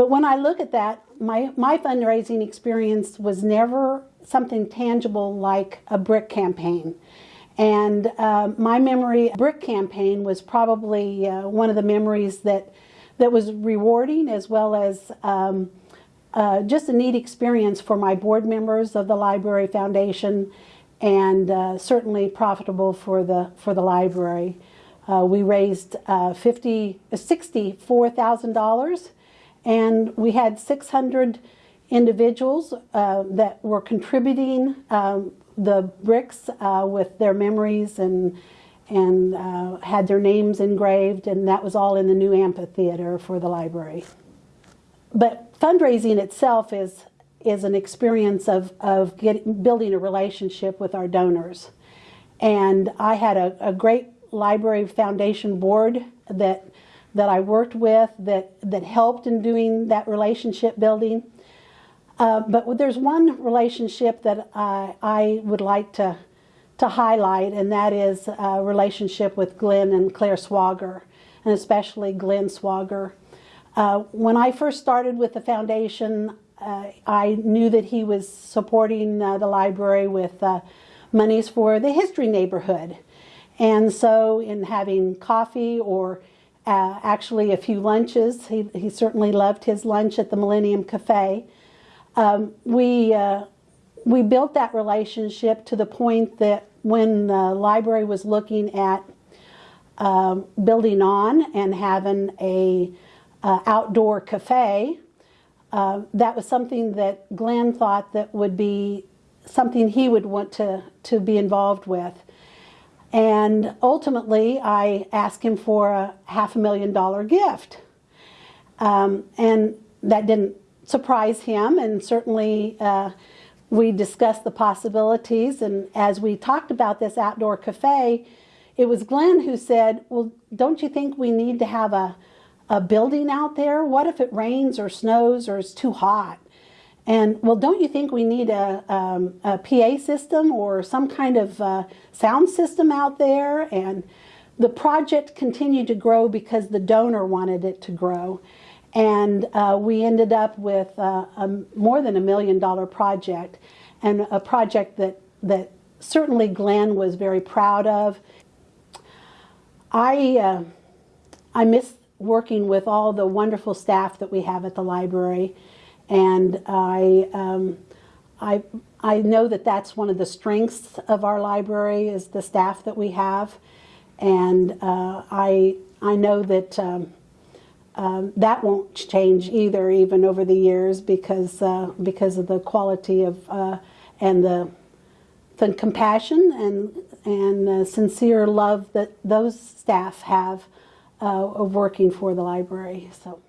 But when I look at that, my, my fundraising experience was never something tangible like a brick campaign. And uh, my memory, brick campaign was probably uh, one of the memories that, that was rewarding as well as um, uh, just a neat experience for my board members of the Library Foundation and uh, certainly profitable for the, for the library. Uh, we raised uh, 50, $64,000 and we had 600 individuals uh, that were contributing um, the bricks uh, with their memories and and uh, had their names engraved and that was all in the new amphitheater for the library. But fundraising itself is is an experience of, of getting, building a relationship with our donors. And I had a, a great library foundation board that that I worked with that, that helped in doing that relationship building. Uh, but there's one relationship that I, I would like to, to highlight, and that is a relationship with Glenn and Claire Swager, and especially Glenn Swager. Uh, when I first started with the foundation, uh, I knew that he was supporting uh, the library with uh, monies for the history neighborhood. And so in having coffee or uh, actually a few lunches. He, he certainly loved his lunch at the Millennium Cafe. Um, we, uh, we built that relationship to the point that when the library was looking at um, building on and having a uh, outdoor cafe, uh, that was something that Glenn thought that would be something he would want to, to be involved with. And ultimately, I asked him for a half a million dollar gift. Um, and that didn't surprise him, and certainly uh, we discussed the possibilities. And as we talked about this outdoor cafe, it was Glenn who said, Well, don't you think we need to have a, a building out there? What if it rains or snows or it's too hot? And well, don't you think we need a, um, a PA system or some kind of uh, sound system out there? And the project continued to grow because the donor wanted it to grow. And uh, we ended up with uh, a, more than a million dollar project and a project that, that certainly Glenn was very proud of. I, uh, I miss working with all the wonderful staff that we have at the library. And I, um, I, I know that that's one of the strengths of our library is the staff that we have. And uh, I, I know that um, um, that won't change either, even over the years, because, uh, because of the quality of uh, and the, the compassion and, and sincere love that those staff have uh, of working for the library. So.